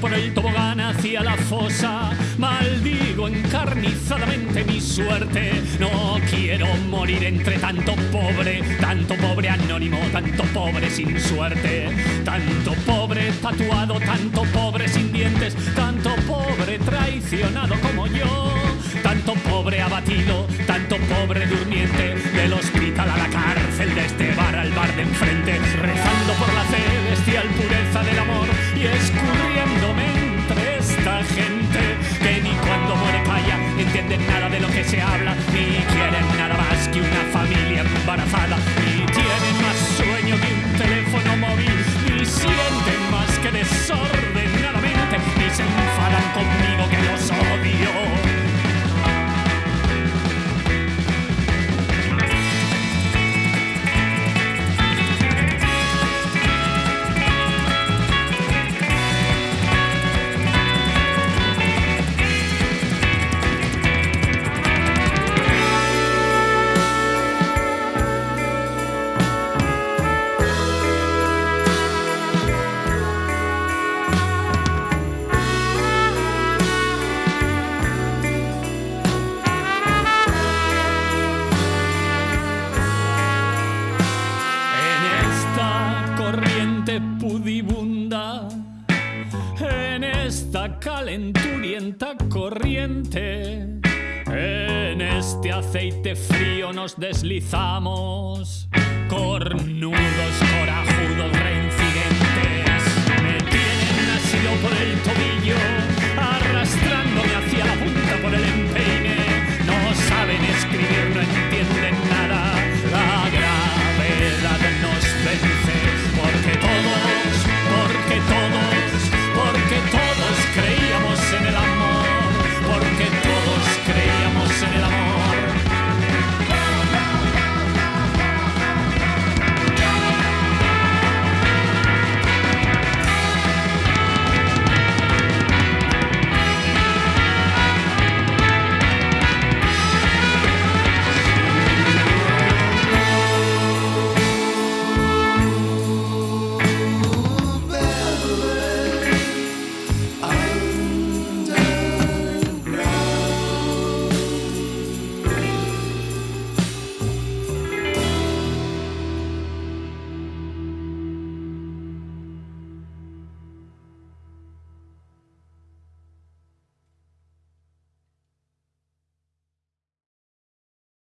por el tobogán hacia la fosa. Maldigo encarnizadamente mi suerte. No quiero morir entre tanto pobre, tanto pobre anónimo, tanto pobre sin suerte. Tanto pobre tatuado, tanto pobre sin dientes, tanto pobre traicionado como yo. Tanto pobre abatido, tanto pobre durmiente, del hospital a la cárcel, de este bar al bar de enfrente, rezando por la celestial pureza del amor escurriéndome entre esta gente que ni cuando muere calla, entienden nada de lo que se habla, esta calenturienta corriente, en este aceite frío nos deslizamos, cornudos, corajudos,